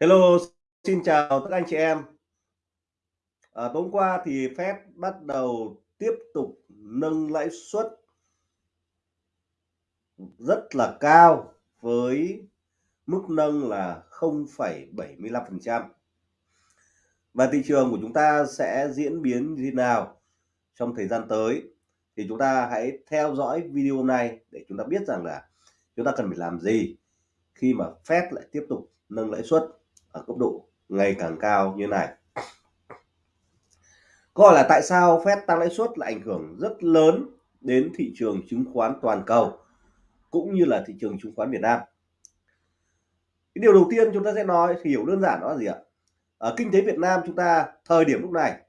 Hello, xin chào tất anh chị em. À, tối qua thì Fed bắt đầu tiếp tục nâng lãi suất rất là cao với mức nâng là 0,75%. Và thị trường của chúng ta sẽ diễn biến như thế nào trong thời gian tới thì chúng ta hãy theo dõi video này để chúng ta biết rằng là chúng ta cần phải làm gì khi mà Fed lại tiếp tục nâng lãi suất ở cấp độ ngày càng cao như này. Câu hỏi là tại sao Fed tăng lãi suất lại ảnh hưởng rất lớn đến thị trường chứng khoán toàn cầu, cũng như là thị trường chứng khoán Việt Nam. Cái điều đầu tiên chúng ta sẽ nói, thì hiểu đơn giản đó là gì ạ? Ở kinh tế Việt Nam chúng ta, thời điểm lúc này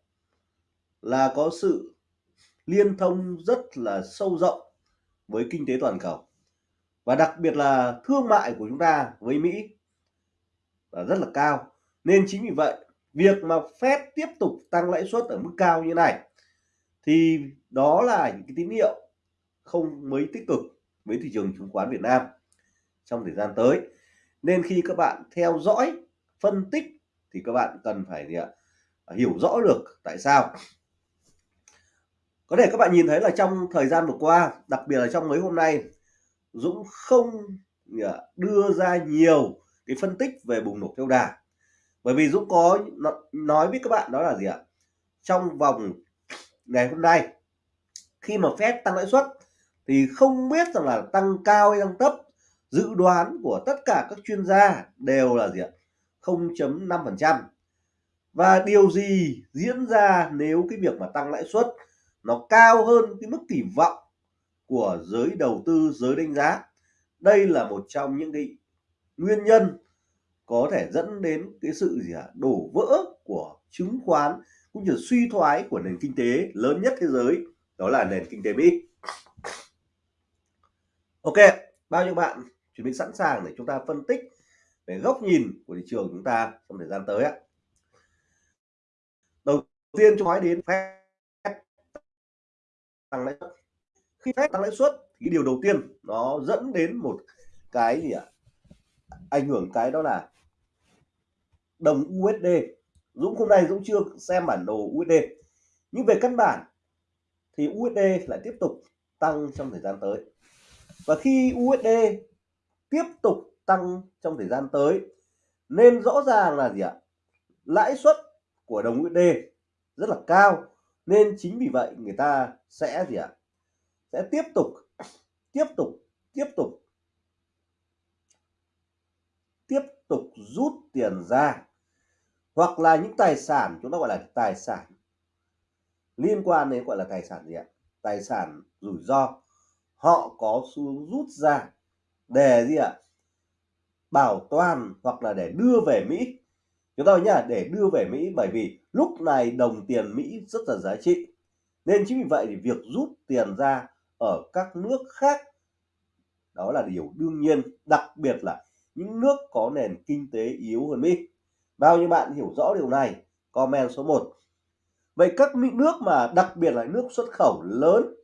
là có sự liên thông rất là sâu rộng với kinh tế toàn cầu và đặc biệt là thương mại của chúng ta với Mỹ là rất là cao. Nên chính vì vậy, việc mà Fed tiếp tục tăng lãi suất ở mức cao như này, thì đó là những cái tín hiệu không mấy tích cực với thị trường chứng khoán Việt Nam trong thời gian tới. Nên khi các bạn theo dõi, phân tích thì các bạn cần phải gì ạ? hiểu rõ được tại sao. Có thể các bạn nhìn thấy là trong thời gian vừa qua, đặc biệt là trong mấy hôm nay, Dũng không đưa ra nhiều cái phân tích về bùng nổ theo đà. Bởi vì Dũng có nói với các bạn đó là gì ạ? Trong vòng ngày hôm nay, khi mà Fed tăng lãi suất, thì không biết rằng là tăng cao hay tăng thấp, dự đoán của tất cả các chuyên gia đều là gì ạ? 0.5% và điều gì diễn ra nếu cái việc mà tăng lãi suất nó cao hơn cái mức kỳ vọng của giới đầu tư, giới đánh giá? Đây là một trong những cái nguyên nhân có thể dẫn đến cái sự gì ạ? Đổ vỡ của chứng khoán cũng như suy thoái của nền kinh tế lớn nhất thế giới, đó là nền kinh tế Mỹ. Ok, bao nhiêu bạn chuẩn bị sẵn sàng để chúng ta phân tích về góc nhìn của thị trường chúng ta trong thời gian tới ạ? Đầu tiên chúng nói đến phép tăng lãi suất. Khi phép tăng lãi suất thì điều đầu tiên nó dẫn đến một cái gì ạ? Ảnh hưởng cái đó là đồng USD Dũng hôm nay Dũng chưa xem bản đồ USD nhưng về căn bản thì USD lại tiếp tục tăng trong thời gian tới. Và khi USD tiếp tục tăng trong thời gian tới, nên rõ ràng là gì ạ? Lãi suất của đồng USD rất là cao, nên chính vì vậy người ta sẽ gì ạ? Sẽ tiếp tục tiếp tục tiếp tục tiếp tục rút tiền ra, hoặc là những tài sản, chúng ta gọi là tài sản, liên quan đến gọi là tài sản gì ạ? Tài sản rủi ro. Họ có xu hướng rút ra để gì ạ? Bảo toàn hoặc là để đưa về Mỹ. Chúng ta nhá, để đưa về Mỹ, bởi vì lúc này đồng tiền Mỹ rất là giá trị. Nên chính vì vậy thì việc rút tiền ra ở các nước khác, đó là điều đương nhiên, đặc biệt là những nước có nền kinh tế yếu hơn Mỹ. Bao nhiêu bạn hiểu rõ điều này? Comment số 1 vậy các nước mà đặc biệt là nước xuất khẩu lớn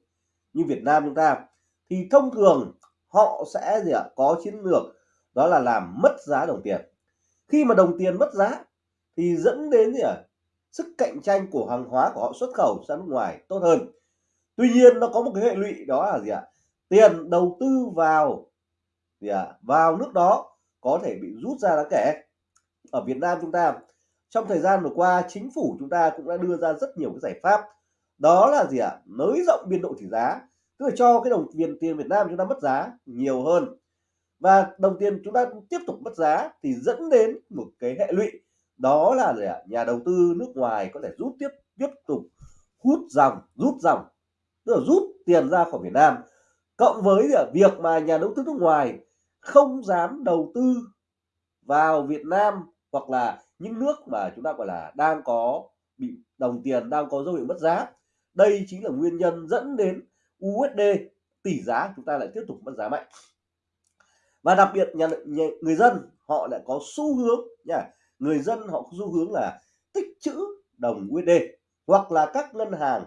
như Việt Nam chúng ta thì thông thường họ sẽ gì ạ? Có chiến lược, đó là làm mất giá đồng tiền. Khi mà đồng tiền mất giá thì dẫn đến gì ạ? Sức cạnh tranh của hàng hóa của họ xuất khẩu sang nước ngoài tốt hơn. Tuy nhiên nó có một cái hệ lụy đó là gì ạ? Tiền đầu tư vào gì ạ? Vào nước đó có thể bị rút ra đáng kể. Ở Việt Nam chúng ta, trong thời gian vừa qua, chính phủ chúng ta cũng đã đưa ra rất nhiều cái giải pháp. Đó là gì ạ? Nới rộng biên độ tỷ giá, tức là cho cái đồng tiền tiền Việt Nam chúng ta mất giá nhiều hơn. Và đồng tiền chúng ta tiếp tục mất giá thì dẫn đến một cái hệ lụy. Đó là gì ạ? Nhà đầu tư nước ngoài có thể rút tiếp tiếp tục hút dòng, rút dòng, tức là rút tiền ra khỏi Việt Nam. Cộng với việc mà nhà đầu tư nước ngoài không dám đầu tư vào Việt Nam hoặc là những nước mà chúng ta gọi là đang có bị đồng tiền đang có dấu hiệu mất giá. Đây chính là nguyên nhân dẫn đến USD tỷ giá chúng ta lại tiếp tục mất giá mạnh. Và đặc biệt nhà, nhà người dân họ lại có xu hướng nha người dân họ có xu hướng là tích trữ đồng USD hoặc là các ngân hàng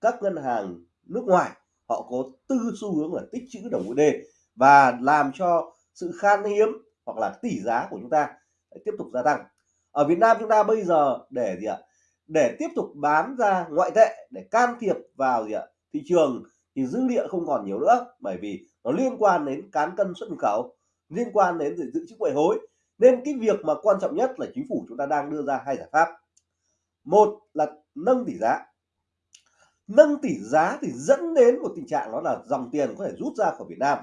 các ngân hàng nước ngoài họ có tư xu hướng là tích trữ đồng USD và làm cho sự khan hiếm hoặc là tỷ giá của chúng ta tiếp tục gia tăng. Ở Việt Nam chúng ta bây giờ để gì ạ? Để tiếp tục bán ra ngoại tệ, để can thiệp vào gì ạ? Thị trường thì dư địa không còn nhiều nữa, bởi vì nó liên quan đến cán cân xuất nhập khẩu, liên quan đến dự trữ ngoại hối. Nên cái việc mà quan trọng nhất là chính phủ chúng ta đang đưa ra hai giải pháp. Một là nâng tỷ giá. Nâng tỷ giá thì dẫn đến một tình trạng đó là dòng tiền có thể rút ra khỏi Việt Nam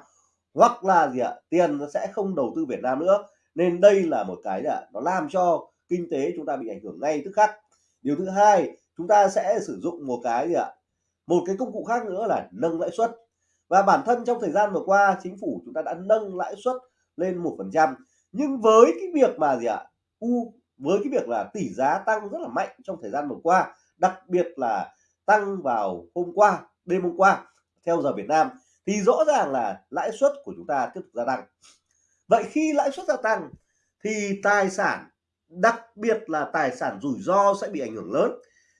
hoặc là gì ạ, tiền nó sẽ không đầu tư Việt Nam nữa. Nên đây là một cái là nó làm cho kinh tế chúng ta bị ảnh hưởng ngay tức khắc. Điều thứ hai, chúng ta sẽ sử dụng một cái gì ạ, một cái công cụ khác nữa là nâng lãi suất. Và bản thân trong thời gian vừa qua, chính phủ chúng ta đã nâng lãi suất lên một phần trăm. Nhưng với cái việc mà gì ạ, u, với cái việc là tỷ giá tăng rất là mạnh trong thời gian vừa qua, đặc biệt là tăng vào hôm qua, đêm hôm qua, theo giờ Việt Nam thì rõ ràng là lãi suất của chúng ta tiếp tục gia tăng. Vậy khi lãi suất gia tăng thì tài sản, đặc biệt là tài sản rủi ro sẽ bị ảnh hưởng lớn.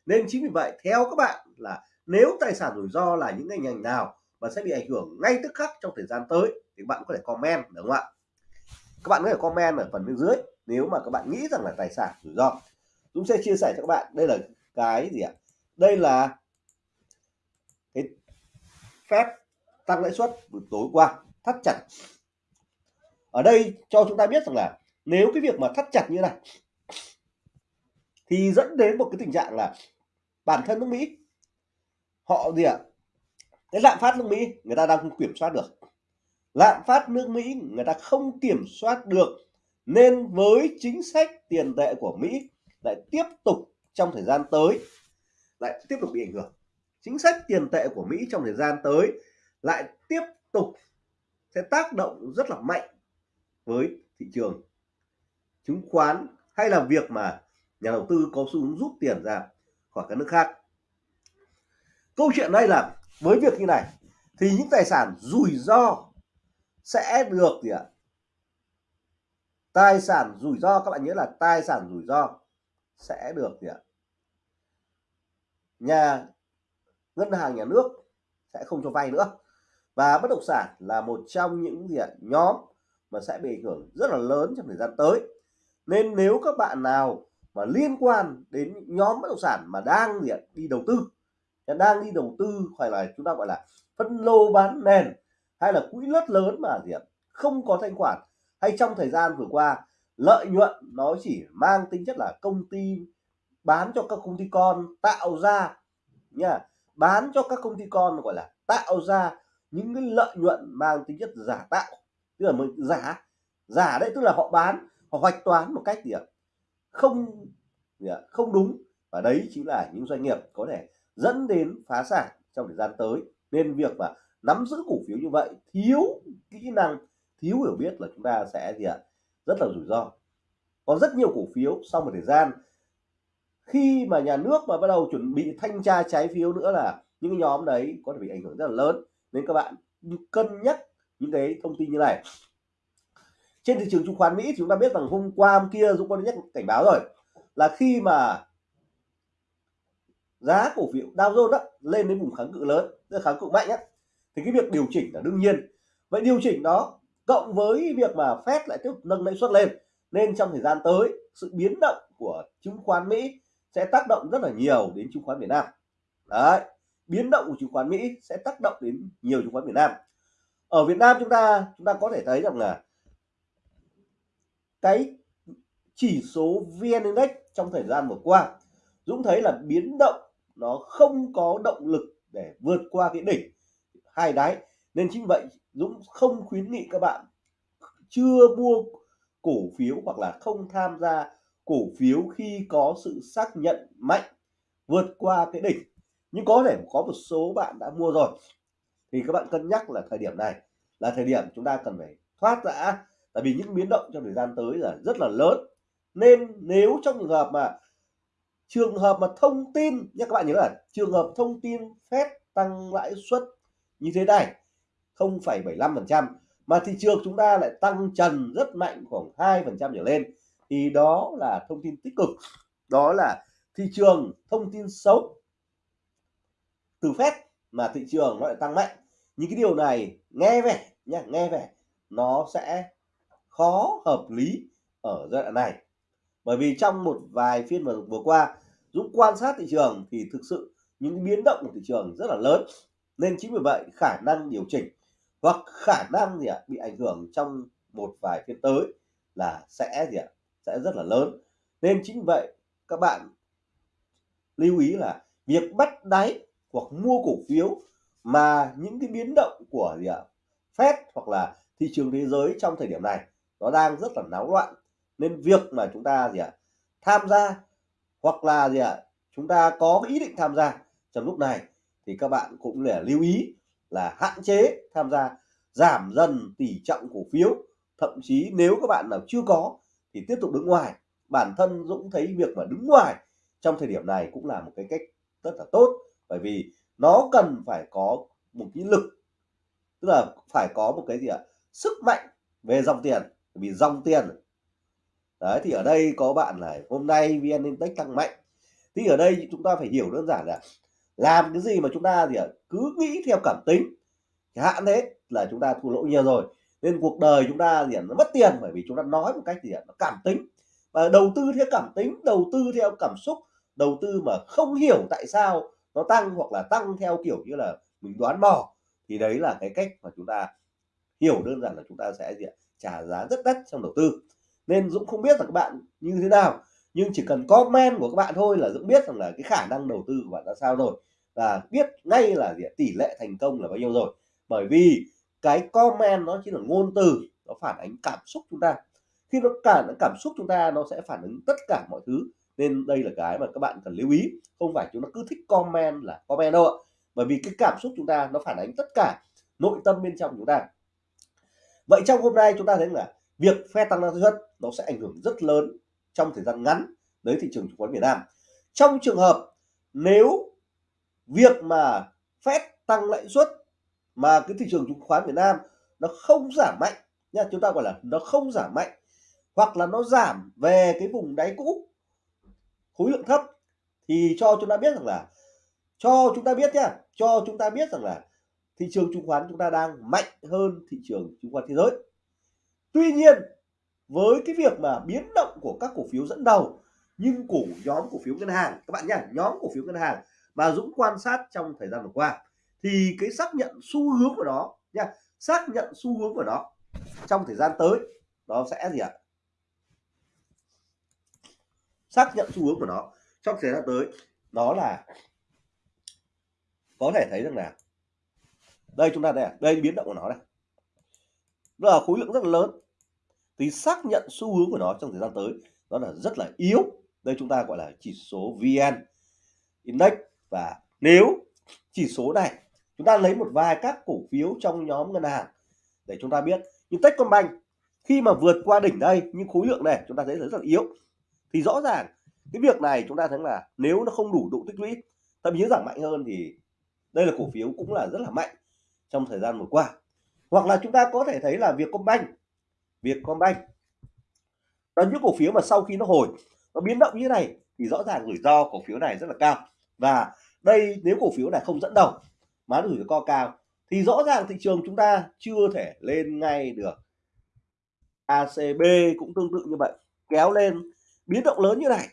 Nên chính vì vậy, theo các bạn là nếu tài sản rủi ro là những ngành ngành nào mà sẽ bị ảnh hưởng ngay tức khắc trong thời gian tới thì bạn có thể comment đúng không ạ? Các bạn có thể comment ở phần bên dưới nếu mà các bạn nghĩ rằng là tài sản rủi ro. Dũng sẽ chia sẻ cho các bạn. Đây là cái gì ạ? Đây là cái phép tăng lãi suất tối qua, thắt chặt. Ở đây cho chúng ta biết rằng là nếu cái việc mà thắt chặt như này, thì dẫn đến một cái tình trạng là bản thân nước Mỹ, họ gì ạ? Cái lạm phát nước Mỹ người ta đang không kiểm soát được. Lạm phát nước Mỹ người ta không kiểm soát được, nên với chính sách tiền tệ của Mỹ lại tiếp tục trong thời gian tới, lại tiếp tục bị ảnh hưởng. Chính sách tiền tệ của Mỹ trong thời gian tới lại tiếp tục sẽ tác động rất là mạnh với thị trường. Chứng khoán hay là việc mà nhà đầu tư có xu hướng rút tiền ra khỏi các nước khác. Câu chuyện đây là với việc như này thì những tài sản rủi ro sẽ được gì ạ? Tài sản rủi ro, các bạn nhớ là tài sản rủi ro sẽ được gì ạ? Nhà, ngân hàng, nhà nước sẽ không cho vay nữa và bất động sản là một trong những diện nhóm mà sẽ bị ảnh hưởng rất là lớn trong thời gian tới. Nên nếu các bạn nào mà liên quan đến nhóm bất động sản mà đang diện đi đầu tư, đang đi đầu tư hoặc là chúng ta gọi là phân lô bán nền hay là quỹ đất lớn mà diện không có thanh khoản, hay trong thời gian vừa qua lợi nhuận nó chỉ mang tính chất là công ty bán cho các công ty con tạo ra nha bán cho các công ty con gọi là tạo ra những cái lợi nhuận mang tính chất giả tạo. Tức là mình giả giả đấy tức là họ bán, họ hoạch toán một cách gì ạ? Không gì ạ? không đúng. Và đấy chính là những doanh nghiệp có thể dẫn đến phá sản trong thời gian tới. Nên việc mà nắm giữ cổ phiếu như vậy, thiếu kỹ năng, thiếu hiểu biết là chúng ta sẽ gì ạ? Rất là rủi ro. Có rất nhiều cổ phiếu sau một thời gian, khi mà nhà nước mà bắt đầu chuẩn bị thanh tra trái phiếu nữa là những cái nhóm đấy có thể bị ảnh hưởng rất là lớn nên các bạn cân nhắc những cái thông tin như này. Trên thị trường chứng khoán Mỹ chúng ta biết rằng hôm qua, hôm kia Dũng có nhắc cảnh báo rồi, là khi mà giá cổ phiếu Dow Jones đó lên đến vùng kháng cự lớn kháng cự mạnh á, thì cái việc điều chỉnh là đương nhiên. Vậy điều chỉnh đó cộng với việc mà Fed lại tiếp tục nâng lãi suất lên, nên trong thời gian tới, sự biến động của chứng khoán Mỹ sẽ tác động rất là nhiều đến chứng khoán Việt Nam. Đấy biến động của chứng khoán Mỹ sẽ tác động đến nhiều chứng khoán Việt Nam. Ở Việt Nam chúng ta chúng ta có thể thấy rằng là cái chỉ số VN Index trong thời gian vừa qua, Dũng thấy là biến động nó không có động lực để vượt qua cái đỉnh hai đáy. Nên chính vậy, Dũng không khuyến nghị các bạn chưa mua cổ phiếu hoặc là không tham gia cổ phiếu khi có sự xác nhận mạnh vượt qua cái đỉnh nhưng có thể có một số bạn đã mua rồi. Thì các bạn cân nhắc là thời điểm này là thời điểm chúng ta cần phải thoát ra. Tại vì những biến động trong thời gian tới là rất là lớn. Nên nếu trong trường hợp mà trường hợp mà thông tin nhé các bạn nhớ là trường hợp thông tin phép tăng lãi suất như thế này 0,75% mà thị trường chúng ta lại tăng trần rất mạnh khoảng 2% trở lên thì đó là thông tin tích cực. Đó là thị trường thông tin xấu từ phép mà thị trường nó lại tăng mạnh. Những cái điều này nghe vẻ nhá nghe vẻ nó sẽ khó hợp lý ở giai đoạn này. Bởi vì trong một vài phiên vừa, vừa qua Dũng quan sát thị trường thì thực sự những biến động của thị trường rất là lớn nên chính vì vậy khả năng điều chỉnh hoặc khả năng gì ạ bị ảnh hưởng trong một vài phiên tới là sẽ gì ạ sẽ rất là lớn. Nên chính vì vậy các bạn lưu ý là việc bắt đáy hoặc mua cổ phiếu mà những cái biến động của gì ạ, Fed hoặc là thị trường thế giới trong thời điểm này nó đang rất là náo loạn. Nên việc mà chúng ta gì ạ, tham gia hoặc là gì ạ, chúng ta có ý định tham gia trong lúc này thì các bạn cũng để lưu ý là hạn chế tham gia, giảm dần tỷ trọng cổ phiếu. Thậm chí nếu các bạn nào chưa có thì tiếp tục đứng ngoài. Bản thân Dũng thấy việc mà đứng ngoài trong thời điểm này cũng là một cái cách rất là tốt bởi vì nó cần phải có một cái lực, tức là phải có một cái gì ạ? Sức mạnh về dòng tiền vì dòng tiền. Đấy, thì ở đây có bạn này hôm nay vn index tăng mạnh. Thì ở đây chúng ta phải hiểu đơn giản là làm cái gì mà chúng ta gì ạ? Cứ nghĩ theo cảm tính. Hạn thế, là chúng ta thua lỗ nhiều rồi, nên cuộc đời chúng ta gì ạ? Nó mất tiền bởi vì chúng ta nói một cách gì ạ? Nó cảm tính. Và đầu tư theo cảm tính, đầu tư theo cảm xúc, đầu tư mà không hiểu tại sao nó tăng hoặc là tăng theo kiểu như là mình đoán mò, thì đấy là cái cách mà chúng ta hiểu đơn giản là chúng ta sẽ gì ạ? Trả giá rất đắt trong đầu tư. Nên Dũng không biết là các bạn như thế nào, nhưng chỉ cần comment của các bạn thôi là Dũng biết rằng là cái khả năng đầu tư của bạn ra sao rồi. Và biết ngay là gì tỷ lệ thành công là bao nhiêu rồi. Bởi vì cái comment nó chỉ là ngôn từ, nó phản ánh cảm xúc chúng ta. Khi nó cả, cảm xúc chúng ta nó sẽ phản ứng tất cả mọi thứ nên đây là cái mà các bạn cần lưu ý. Không phải chúng ta cứ thích comment là comment đâu ạ. Bởi vì cái cảm xúc chúng ta nó phản ánh tất cả nội tâm bên trong chúng ta. Vậy trong hôm nay chúng ta thấy là việc phe tăng năng suất nó sẽ ảnh hưởng rất lớn trong thời gian ngắn đến thị trường chứng khoán Việt Nam. Trong trường hợp nếu việc mà Fed tăng lãi suất mà cái thị trường chứng khoán Việt Nam nó không giảm mạnh nha, chúng ta gọi là nó không giảm mạnh hoặc là nó giảm về cái vùng đáy cũ khối lượng thấp, thì cho chúng ta biết rằng là, cho chúng ta biết nhé cho chúng ta biết rằng là thị trường chứng khoán chúng ta đang mạnh hơn thị trường chứng khoán thế giới. Tuy nhiên, với cái việc mà biến động của các cổ phiếu dẫn đầu, nhưng cổ nhóm cổ phiếu ngân hàng, các bạn nhé nhóm cổ phiếu ngân hàng mà Dũng quan sát trong thời gian vừa qua, thì cái xác nhận xu hướng của nó nha xác nhận xu hướng của nó trong thời gian tới, nó sẽ gì ạ? Xác nhận xu hướng của nó trong thời gian tới. Đó là có thể thấy rằng là đây chúng ta đây à, đây biến động của nó đây. đó là khối lượng rất là lớn. Thì xác nhận xu hướng của nó trong thời gian tới, đó là rất là yếu. Đây chúng ta gọi là chỉ số VN Index. Và nếu chỉ số này, chúng ta lấy một vài các cổ phiếu trong nhóm ngân hàng để chúng ta biết. Như Techcombank, khi mà vượt qua đỉnh đây, nhưng khối lượng này chúng ta thấy rất là yếu thì rõ ràng, cái việc này chúng ta thấy là nếu nó không đủ độ tích lũy, thậm chí giảm mạnh hơn thì đây là cổ phiếu cũng là rất là mạnh trong thời gian vừa qua. Hoặc là chúng ta có thể thấy là Vietcombank Vietcombank là những cổ phiếu mà sau khi nó hồi, nó biến động như thế này thì rõ ràng rủi ro cổ phiếu này rất là cao. Và đây, nếu cổ phiếu này không dẫn đầu mà rủi ro cao, thì rõ ràng thị trường chúng ta chưa thể lên ngay được. ACB cũng tương tự như vậy, kéo lên biến động lớn như này.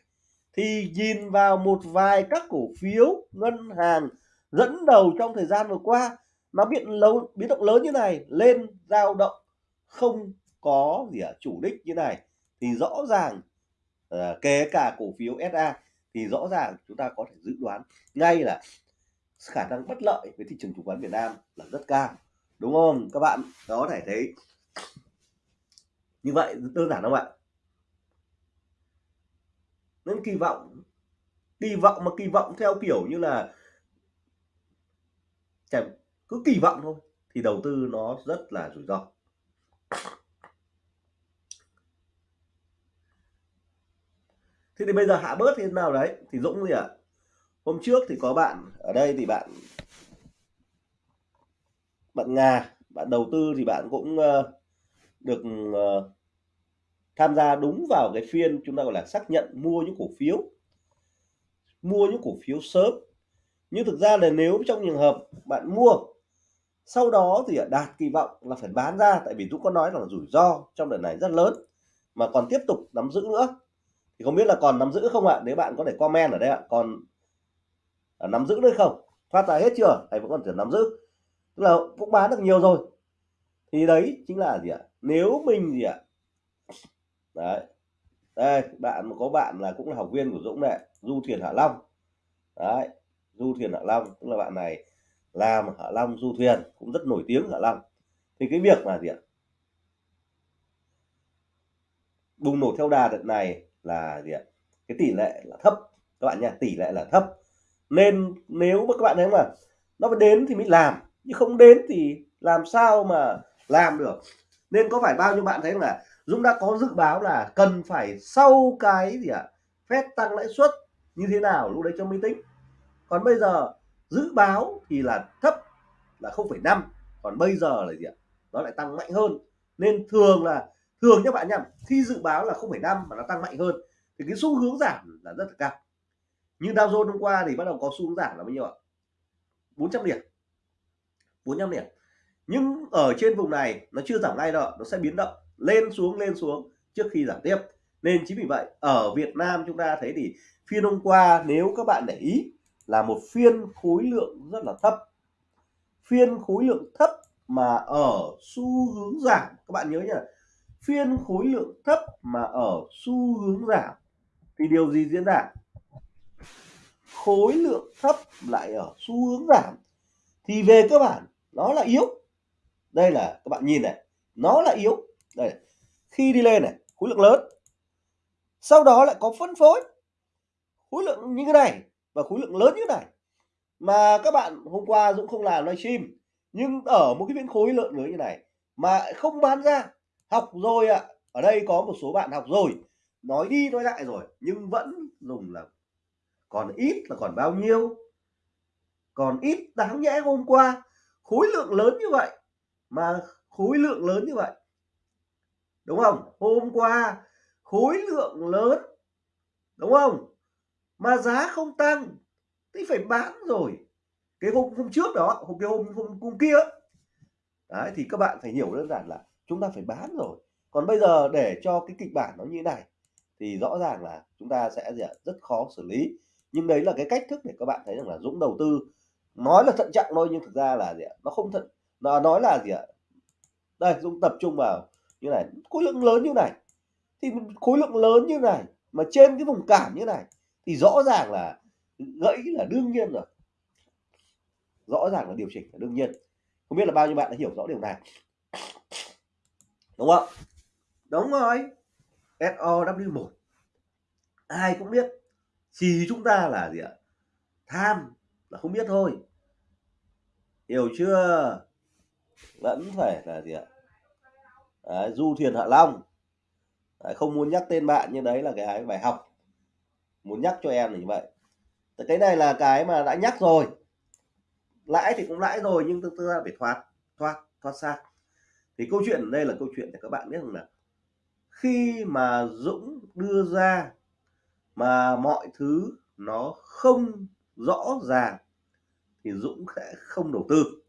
Thì nhìn vào một vài các cổ phiếu ngân hàng dẫn đầu trong thời gian vừa qua nó biến lâu biến động lớn như này lên dao động không có gì ở chủ đích như này. Thì rõ ràng uh, kể cả cổ phiếu SA thì rõ ràng chúng ta có thể dự đoán ngay là khả năng bất lợi với thị trường chứng khoán Việt Nam là rất cao đúng không? Các bạn có thể thấy như vậy đơn giản không ạ? Nên kỳ vọng kỳ vọng mà kỳ vọng theo kiểu như là chẳng cứ kỳ vọng thôi thì đầu tư nó rất là rủi ro thế thì bây giờ hạ bớt thế nào đấy thì Dũng gì ạ à? hôm trước thì có bạn ở đây thì bạn bạn Nga bạn đầu tư thì bạn cũng uh, được uh, tham gia đúng vào cái phiên chúng ta gọi là xác nhận mua những cổ phiếu mua những cổ phiếu sớm. Nhưng thực ra là nếu trong trường hợp bạn mua sau đó thì đạt kỳ vọng là phải bán ra tại vì Dũng có nói là rủi ro trong đợt này rất lớn mà còn tiếp tục nắm giữ nữa. Thì không biết là còn nắm giữ không ạ? Nếu bạn có thể comment ở đây ạ còn à, nắm giữ nữa không? Thoát ra hết chưa? Hay vẫn còn thể nắm giữ? Tức là cũng bán được nhiều rồi. Thì đấy chính là gì ạ? Nếu mình gì ạ đấy. Đây, bạn, có bạn là cũng là học viên của Dũng này Du Thuyền Hạ Long. Đấy, Du Thuyền Hạ Long, tức là bạn này làm Hạ Long Du Thuyền, cũng rất nổi tiếng Hạ Long. Thì cái việc mà gì ạ? Bùng nổ theo đà đợt này là gì ạ? Cái tỷ lệ là thấp. Các bạn nha, tỷ lệ là thấp. Nên nếu mà các bạn thấy mà nó phải đến thì mới làm nhưng không đến thì làm sao mà làm được. Nên có phải bao nhiêu bạn thấy là Dũng đã có dự báo là cần phải sau cái gì ạ? À, phép tăng lãi suất như thế nào lúc đấy cho mới tính. Còn bây giờ dự báo thì là thấp là 0,5 còn bây giờ là gì ạ? Nó lại tăng mạnh hơn. Nên thường là thường các bạn nhầm khi dự báo là 0,5 mà nó tăng mạnh hơn thì cái xu hướng giảm là rất là cao. Như Dow Jones hôm qua thì bắt đầu có xu hướng giảm là bao nhiêu ạ? 400 điểm. 400 điểm. Nhưng ở trên vùng này nó chưa giảm ngay đâu nó sẽ biến động lên xuống lên xuống trước khi giảm tiếp. Nên chính vì vậy, ở Việt Nam chúng ta thấy thì phiên hôm qua nếu các bạn để ý là một phiên khối lượng rất là thấp. Phiên khối lượng thấp mà ở xu hướng giảm, các bạn nhớ nhá. Phiên khối lượng thấp mà ở xu hướng giảm thì điều gì diễn ra? Khối lượng thấp lại ở xu hướng giảm. Thì về cơ bản, nó là yếu. Đây là, các bạn nhìn này, nó là yếu đây khi đi lên này, khối lượng lớn. Sau đó lại có phân phối. Khối lượng như thế này và khối lượng lớn như thế này. Mà các bạn hôm qua Dũng không làm livestream, nhưng ở một cái viên khối lượng lớn như này mà không bán ra. Học rồi ạ. À. ở đây có một số bạn học rồi. Nói đi nói lại rồi, nhưng vẫn dùng là còn ít là còn bao nhiêu? Còn ít đáng nhẽ hôm qua. Khối lượng lớn như vậy. Mà khối lượng lớn như vậy đúng không? Hôm qua khối lượng lớn. Đúng không? Mà giá không tăng thì phải bán rồi. Cái hôm hôm trước đó hôm cái hôm hôm, hôm kia đấy thì các bạn phải hiểu đơn giản là chúng ta phải bán rồi. Còn bây giờ để cho cái kịch bản nó như này thì rõ ràng là chúng ta sẽ gì ạ? rất khó xử lý. Nhưng đấy là cái cách thức để các bạn thấy rằng là Dũng đầu tư. Nói là thận trọng thôi nhưng thực ra là gì ạ? nó không thận nó nói là gì ạ? Đây Dũng tập trung vào như này, khối lượng lớn như này. Thì khối lượng lớn như này mà trên cái vùng cản như này thì rõ ràng là gãy là đương nhiên rồi. Rõ ràng là điều chỉnh là đương nhiên. Không biết là bao nhiêu bạn đã hiểu rõ điều này. Đúng không? Đúng rồi. SOW1 ai cũng biết. Chỉ chúng ta là gì ạ? Tham là không biết thôi. Hiểu chưa? Vẫn phải là gì ạ? Đấy, du thuyền hạ long. Đấy, không muốn nhắc tên bạn nhưng đấy là cái bài học. Muốn nhắc cho em là như vậy. Cái này là cái mà đã nhắc rồi. Lãi thì cũng lãi rồi nhưng thực ra phải thoát thoát thoát xa thì câu chuyện ở đây là câu chuyện để các bạn biết rằng là khi mà Dũng đưa ra mà mọi thứ nó không rõ ràng thì Dũng sẽ không đầu tư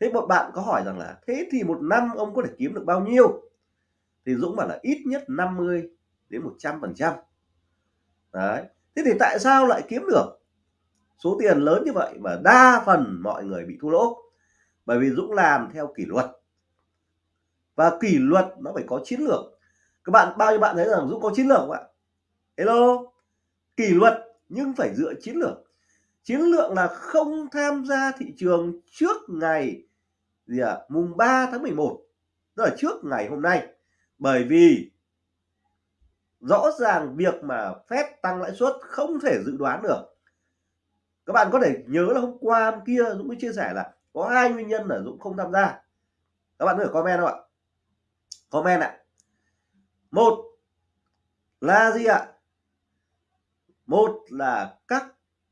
thế một bạn có hỏi rằng là, thế thì một năm ông có thể kiếm được bao nhiêu? Thì Dũng bảo là ít nhất 50 đến 100 phần trăm. Đấy, thế thì tại sao lại kiếm được? Số tiền lớn như vậy mà đa phần mọi người bị thua lỗ. Bởi vì Dũng làm theo kỷ luật. Và kỷ luật nó phải có chiến lược. Các bạn, bao nhiêu bạn thấy rằng Dũng có chiến lược không ạ? Hello? Kỷ luật nhưng phải dựa chiến lược. Chiến lược là không tham gia thị trường trước ngày gì à, mùng 3 tháng 11 tức là trước ngày hôm nay. Bởi vì rõ ràng việc mà phép tăng lãi suất không thể dự đoán được. Các bạn có thể nhớ là hôm qua hôm kia Dũng mới chia sẻ là có hai nguyên nhân là Dũng không tham gia. Các bạn có thể comment không ạ? Comment ạ. Một là gì ạ? Một là các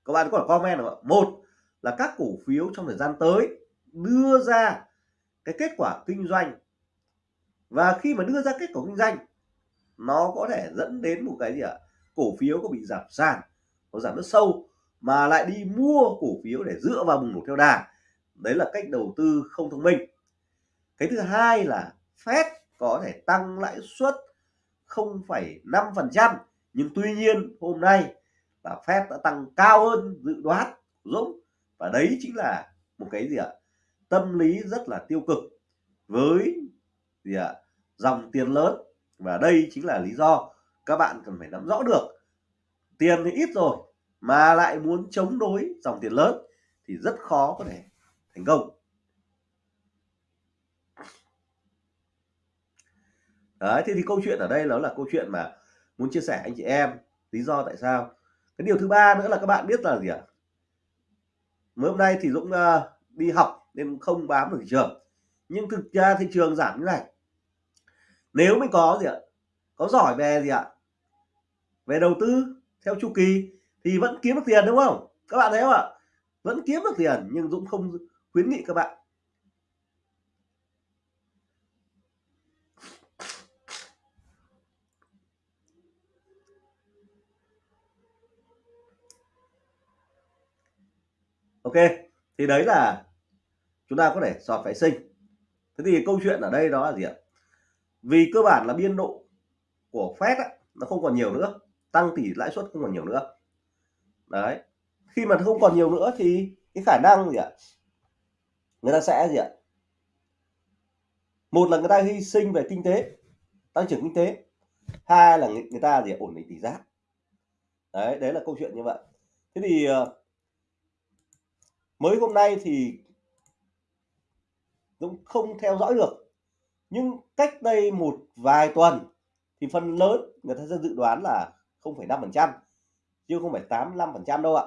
các bạn có thể comment không ạ? Một là các cổ phiếu trong thời gian tới đưa ra cái kết quả kinh doanh. Và khi mà đưa ra kết quả kinh doanh nó có thể dẫn đến một cái gì ạ? Cổ phiếu có bị giảm sàn nó giảm rất sâu mà lại đi mua cổ phiếu để dựa vào bùng nổ theo đà. Đấy là cách đầu tư không thông minh. Cái thứ hai là Fed có thể tăng lãi suất 0,5% nhưng tuy nhiên hôm nay là Fed đã tăng cao hơn dự đoán của Dũng và đấy chính là một cái gì ạ? Tâm lý rất là tiêu cực với gì ạ dòng tiền lớn. Và đây chính là lý do các bạn cần phải nắm rõ được. Tiền thì ít rồi mà lại muốn chống đối dòng tiền lớn thì rất khó có thể thành công. Đấy thế thì câu chuyện ở đây đó là câu chuyện mà muốn chia sẻ anh chị em lý do tại sao. Cái điều thứ ba nữa là các bạn biết là gì ạ? Mới hôm nay thì Dũng uh, đi học nên không bám được thị trường. Nhưng thực ra thị trường giảm như này. Nếu mình có gì ạ? Có giỏi về gì ạ? Về đầu tư theo chu kỳ thì vẫn kiếm được tiền, đúng không? Các bạn thấy không ạ? Vẫn kiếm được tiền nhưng Dũng không khuyến nghị các bạn. Ok, thì đấy là chúng ta có thể sọt phải sinh. Thế thì câu chuyện ở đây đó là gì ạ? Vì cơ bản là biên độ của Fed á, nó không còn nhiều nữa tăng tỷ lãi suất không còn nhiều nữa. Đấy khi mà không còn nhiều nữa thì cái khả năng gì ạ? Người ta sẽ gì ạ? Một là người ta hy sinh về kinh tế tăng trưởng kinh tế. Hai là người, người ta gì ổn định tỷ giá. Đấy đấy là câu chuyện như vậy. Thế thì ờ, mới hôm nay thì Dũng không theo dõi được. Nhưng cách đây một vài tuần thì phần lớn người ta sẽ dự đoán là 0,5% chứ không phải 85% đâu ạ.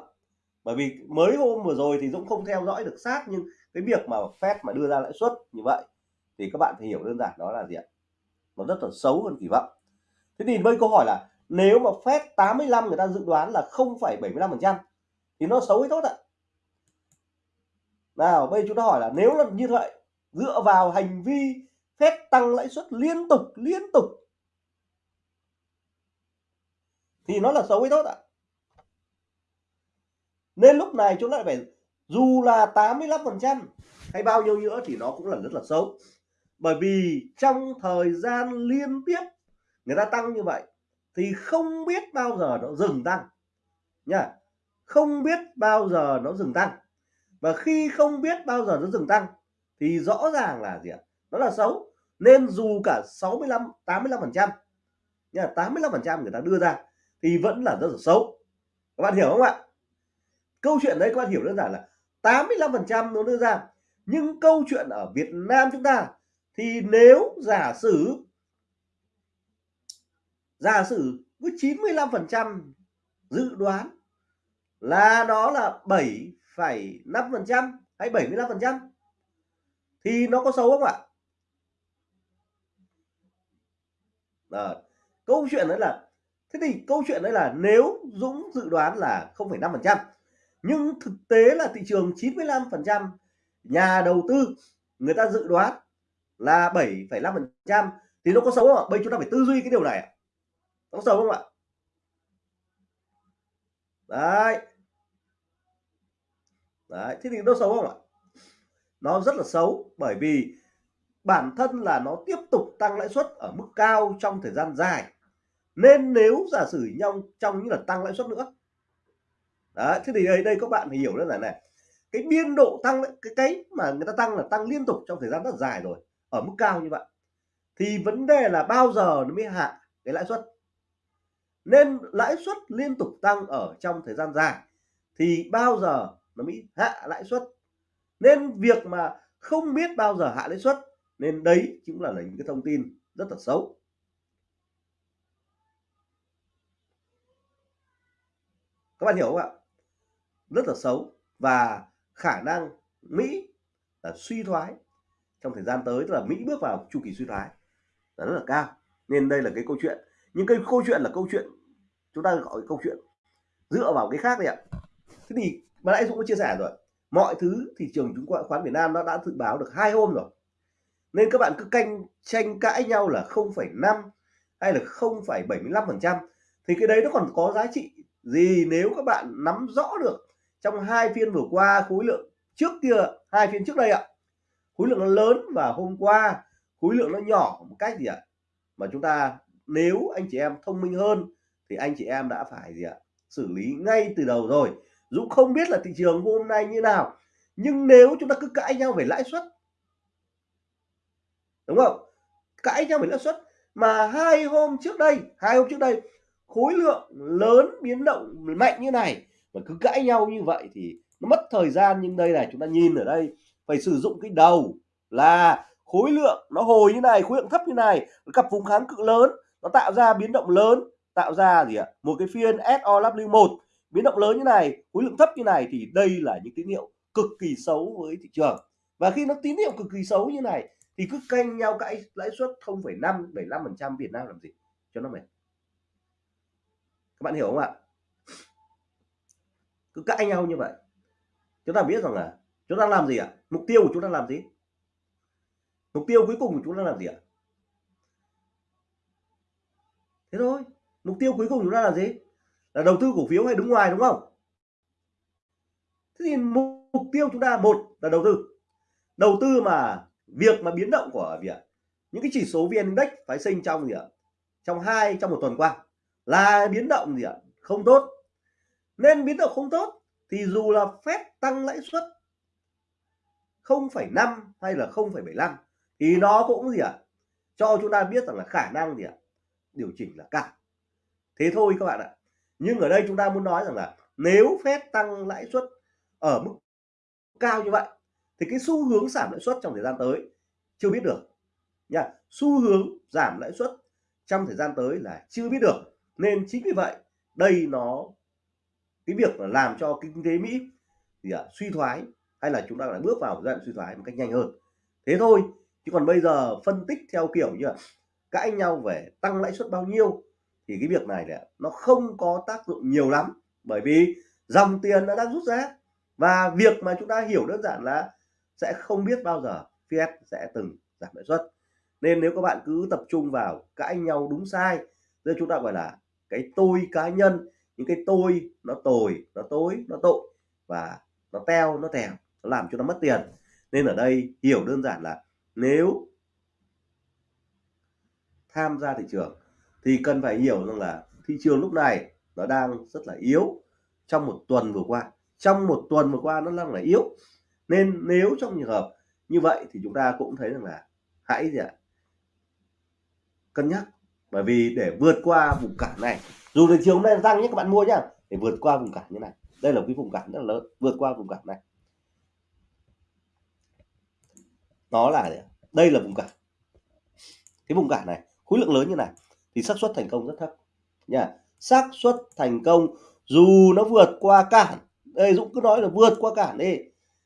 Bởi vì mới hôm vừa rồi thì Dũng không theo dõi được sát nhưng cái việc mà Fed mà đưa ra lãi suất như vậy thì các bạn phải hiểu đơn giản đó là gì ạ? Nó rất là xấu hơn kỳ vọng. Thế thì bây câu hỏi là nếu mà Fed 85 người ta dự đoán là 0,75% thì nó xấu hay tốt ạ? Nào bây chúng ta hỏi là nếu là như vậy dựa vào hành vi phép tăng lãi suất liên tục liên tục. Thì nó là xấu hay tốt ạ? Nên lúc này chúng ta phải, dù là 85% hay bao nhiêu nữa thì nó cũng là rất là xấu. Bởi vì trong thời gian liên tiếp người ta tăng như vậy thì không biết bao giờ nó dừng tăng. Nha không biết bao giờ nó dừng tăng. Và khi không biết bao giờ nó dừng tăng thì rõ ràng là gì ạ? Nó là xấu. Nên dù cả 65 85 phần trăm nha 85 phần trăm người ta đưa ra thì vẫn là rất là xấu. Các bạn hiểu không ạ? Câu chuyện đấy các bạn hiểu đơn giản là 85 phần trăm nó đưa ra. Nhưng câu chuyện ở Việt Nam chúng ta thì nếu giả sử giả sử với 95 phần trăm dự đoán là đó là 7,5 phần trăm hay 75 phần trăm thì nó có xấu không ạ? À, câu chuyện đấy là thế thì câu chuyện đấy là nếu Dũng dự đoán là 0,5% nhưng thực tế là thị trường 95% nhà đầu tư người ta dự đoán là 7,5% thì nó có xấu không ạ? Bây chúng ta phải tư duy cái điều này nó có xấu không ạ? Đấy. Đấy thế thì nó xấu không ạ? Nó rất là xấu bởi vì bản thân là nó tiếp tục tăng lãi suất ở mức cao trong thời gian dài. Nên nếu giả sử nhau trong những lần tăng lãi suất nữa. Đấy, thế thì đây đây các bạn phải hiểu đơn giản này. Cái biên độ tăng cái cái mà người ta tăng là tăng liên tục trong thời gian rất dài rồi, ở mức cao như vậy. Thì vấn đề là bao giờ nó mới hạ cái lãi suất? Nên lãi suất liên tục tăng ở trong thời gian dài thì bao giờ nó mới hạ lãi suất? Nên việc mà không biết bao giờ hạ lãi suất, nên đấy cũng là những cái thông tin rất là xấu. Các bạn hiểu không ạ? Rất là xấu và khả năng Mỹ là suy thoái trong thời gian tới, tức là Mỹ bước vào chu kỳ suy thoái là rất là cao. Nên đây là cái câu chuyện. Nhưng cái câu chuyện là câu chuyện, chúng ta gọi câu chuyện dựa vào cái khác đấy ạ. Thế thì mà nãy Dũng có chia sẻ rồi mọi thứ thị trường chứng khoán Việt Nam nó đã dự báo được hai hôm rồi. Nên các bạn cứ canh tranh cãi nhau là 0,5 hay là 0,75 phần trăm thì cái đấy nó còn có giá trị gì nếu các bạn nắm rõ được trong hai phiên vừa qua khối lượng trước kia hai phiên trước đây ạ? Khối lượng nó lớn và hôm qua khối lượng nó nhỏ một cách gì ạ? Mà chúng ta nếu anh chị em thông minh hơn thì anh chị em đã phải gì ạ? Xử lý ngay từ đầu rồi. Dũng không biết là thị trường hôm nay như nào, nhưng nếu chúng ta cứ cãi nhau về lãi suất, đúng không? Cãi nhau về lãi suất, mà hai hôm trước đây, hai hôm trước đây, khối lượng lớn biến động mạnh như này mà cứ cãi nhau như vậy thì nó mất thời gian. Nhưng đây này, chúng ta nhìn ở đây, phải sử dụng cái đầu là khối lượng nó hồi như này, khối lượng thấp như này cặp vùng kháng cự lớn, nó tạo ra biến động lớn, tạo ra gì ạ? Một cái phiên SOW1 biến động lớn như này khối lượng thấp như này thì đây là những tín hiệu cực kỳ xấu với thị trường. Và khi nó tín hiệu cực kỳ xấu như này thì cứ canh nhau cãi lãi suất 0,5 75 phần trăm Việt Nam làm gì? Cho nó mệt. Các bạn hiểu không ạ? Cứ cãi nhau như vậy. Chúng ta biết rằng là chúng ta làm gì ạ? Mục tiêu của chúng ta làm gì? Mục tiêu cuối cùng của chúng ta làm gì ạ? Thế thôi. Mục tiêu cuối cùng chúng ta là gì? Là đầu tư cổ phiếu hay đứng ngoài đúng không? Thế thì mục tiêu chúng ta một là đầu tư. Đầu tư mà việc mà biến động của việc những cái chỉ số vn index phái sinh trong gì ạ? Trong hai trong một tuần qua là biến động gì ạ? Không tốt. Nên biến động không tốt thì dù là phép tăng lãi suất 0,5 hay là 0,75 thì nó cũng gì ạ? Cho chúng ta biết rằng là khả năng gì ạ? Điều chỉnh là cao. Thế thôi các bạn ạ nhưng ở đây chúng ta muốn nói rằng là nếu phép tăng lãi suất ở mức cao như vậy thì cái xu hướng giảm lãi suất trong thời gian tới chưa biết được nha. Xu hướng giảm lãi suất trong thời gian tới là chưa biết được. Nên chính vì vậy đây nó cái việc là làm cho kinh tế Mỹ thì à, suy thoái hay là chúng ta lại bước vào giai đoạn suy thoái một cách nhanh hơn. Thế thôi chứ còn bây giờ phân tích theo kiểu như là cãi nhau về tăng lãi suất bao nhiêu thì cái việc này là nó không có tác dụng nhiều lắm. Bởi vì dòng tiền nó đang rút ra. Và việc mà chúng ta hiểu đơn giản là sẽ không biết bao giờ Fed sẽ từng giảm lãi suất. Nên nếu các bạn cứ tập trung vào cãi nhau đúng sai nên chúng ta gọi là cái tôi cá nhân, những cái tôi nó tồi, nó tối, nó tội và nó teo, nó tèo nó làm cho nó mất tiền. Nên ở đây hiểu đơn giản là nếu tham gia thị trường thì cần phải hiểu rằng là thị trường lúc này nó đang rất là yếu trong một tuần vừa qua. Trong một tuần vừa qua nó đang là yếu. Nên nếu trong trường hợp như vậy thì chúng ta cũng thấy rằng là hãy gì ạ? Cân nhắc. Bởi vì để vượt qua vùng cản này, dù thị trường hôm nay tăng nhé, các bạn mua nhá, để vượt qua vùng cản như này. Đây là cái vùng cản rất là lớn, vượt qua vùng cản này. Nó là đây là vùng cản. Cái vùng cản này, khối lượng lớn như này thì xác suất thành công rất thấp. Nha xác suất thành công dù nó vượt qua cản đây Dũng cứ nói là vượt qua cản đi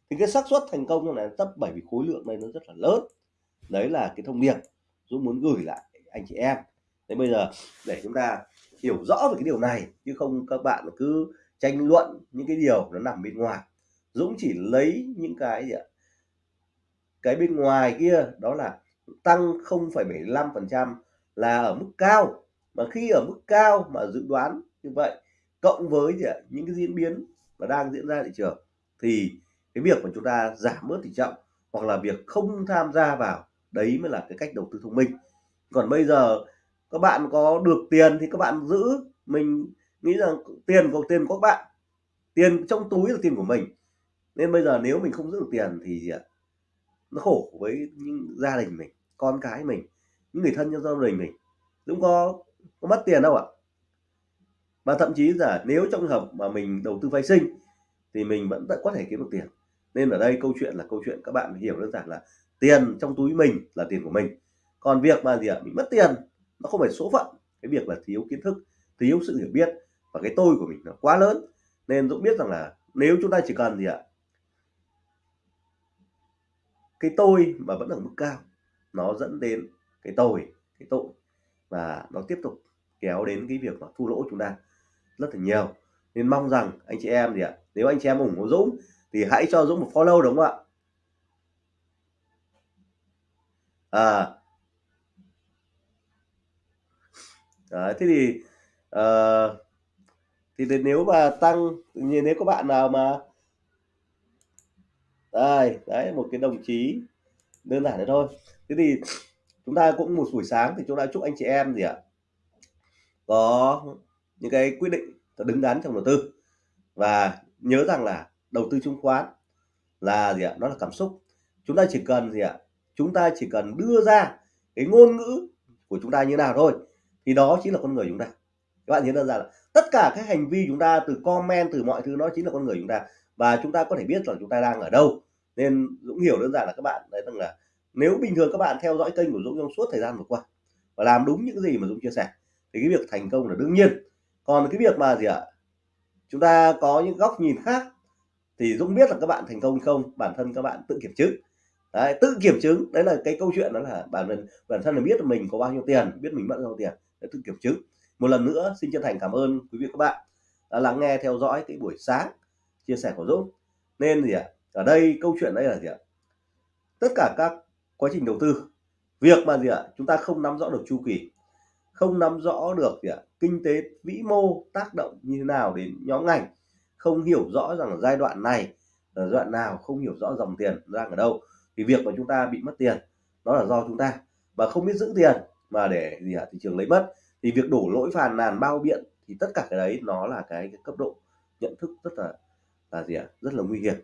thì cái xác suất thành công này thấp bởi vì khối lượng này nó rất là lớn. Đấy là cái thông điệp Dũng muốn gửi lại anh chị em. Thế bây giờ để chúng ta hiểu rõ về cái điều này chứ không các bạn cứ tranh luận những cái điều nó nằm bên ngoài. Dũng chỉ lấy những cái gì ạ? Cái bên ngoài kia đó là tăng 0,75% là ở mức cao. Mà khi ở mức cao mà dự đoán như vậy, cộng với gì ạ, những cái diễn biến mà đang diễn ra thị trường, thì cái việc mà chúng ta giảm bớt tỷ trọng hoặc là việc không tham gia vào, đấy mới là cái cách đầu tư thông minh. Còn bây giờ các bạn có được tiền thì các bạn giữ. Mình nghĩ rằng tiền của tiền của các bạn, tiền trong túi là tiền của mình. Nên bây giờ nếu mình không giữ được tiền thì gì ạ, nó khổ với những gia đình mình, con cái mình những người thân trong gia đình mình cũng có có mất tiền đâu ạ. Và thậm chí là nếu trong trường hợp mà mình đầu tư vay sinh, thì mình vẫn có thể kiếm được tiền. Nên ở đây câu chuyện là câu chuyện các bạn hiểu đơn giản là tiền trong túi mình là tiền của mình. Còn việc mà gì ạ? Mình mất tiền, nó không phải số phận. Cái việc là thiếu kiến thức, thiếu sự hiểu biết và cái tôi của mình nó quá lớn. Nên Dũng biết rằng là nếu chúng ta chỉ cần gì ạ? Cái tôi mà vẫn ở mức cao, nó dẫn đến cái tội, cái tội và nó tiếp tục kéo đến cái việc mà thua lỗ chúng ta rất là nhiều. Nên mong rằng anh chị em gì ạ nếu anh chị em ủng hộ Dũng thì hãy cho Dũng một follow đúng không ạ? À. Đấy thế thì uh, thì, nếu mà tăng như nếu có bạn nào mà đây đấy một cái đồng chí đơn giản thế thôi. Thế thì chúng ta cũng một buổi sáng thì chúng ta chúc anh chị em gì ạ? Có những cái quyết định đứng đắn trong đầu tư. Và nhớ rằng là đầu tư chứng khoán là gì ạ? Nó là cảm xúc. Chúng ta chỉ cần gì ạ? Chúng ta chỉ cần đưa ra cái ngôn ngữ của chúng ta như nào thôi, thì đó chính là con người chúng ta. Các bạn nhớ đơn giản là tất cả các hành vi chúng ta, từ comment, từ mọi thứ, nó chính là con người chúng ta. Và chúng ta có thể biết là chúng ta đang ở đâu. Nên Dũng hiểu đơn giản là các bạn đấy rằng là nếu bình thường các bạn theo dõi kênh của Dũng trong suốt thời gian vừa qua và làm đúng những gì mà Dũng chia sẻ thì cái việc thành công là đương nhiên. Còn cái việc mà gì ạ? Chúng ta có những góc nhìn khác thì Dũng biết là các bạn thành công không? Bản thân các bạn tự kiểm chứng. Đấy, tự kiểm chứng đấy là cái câu chuyện đó là bản thân bản thân là biết là mình có bao nhiêu tiền biết mình mất bao nhiêu tiền để tự kiểm chứng. Một lần nữa xin chân thành cảm ơn quý vị các bạn đã lắng nghe theo dõi cái buổi sáng chia sẻ của Dũng. Nên gì ạ? Ở đây câu chuyện đây là gì ạ? Tất cả các quá trình đầu tư. Việc mà gì ạ? Chúng ta không nắm rõ được chu kỳ không nắm rõ được gì ạ? Kinh tế vĩ mô tác động như thế nào đến nhóm ngành không hiểu rõ rằng là giai đoạn này là giai đoạn nào không hiểu rõ dòng tiền đang ở đâu. Thì việc mà chúng ta bị mất tiền đó là do chúng ta. Và không biết giữ tiền mà để gì ạ? Thị trường lấy mất. Thì việc đổ lỗi phàn nàn bao biện thì tất cả cái đấy nó là cái, cái cấp độ nhận thức rất là là gì ạ? Rất là nguy hiểm.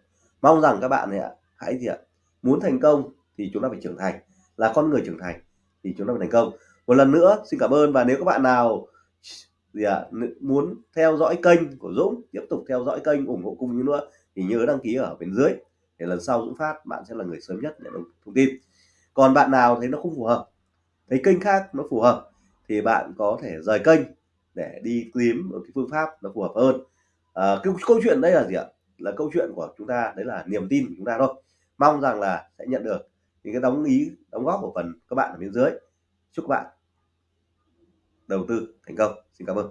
Mong rằng các bạn này ạ hãy gì ạ? Muốn thành công thì chúng ta phải trưởng thành. Là con người trưởng thành thì chúng ta phải thành công. Một lần nữa xin cảm ơn và nếu các bạn nào gì à, muốn theo dõi kênh của Dũng tiếp tục theo dõi kênh ủng hộ cùng như nữa thì nhớ đăng ký ở bên dưới để lần sau Dũng phát bạn sẽ là người sớm nhất nhận được thông tin. Còn bạn nào thấy nó không phù hợp thấy kênh khác nó phù hợp thì bạn có thể rời kênh để đi kiếm một cái phương pháp nó phù hợp hơn. À, cái câu chuyện đây là gì ạ? Là câu chuyện của chúng ta đấy là niềm tin của chúng ta thôi. Mong rằng là sẽ nhận được những cái đóng ý, đóng góp của phần các bạn ở bên dưới. Chúc các bạn đầu tư thành công. Xin cảm ơn.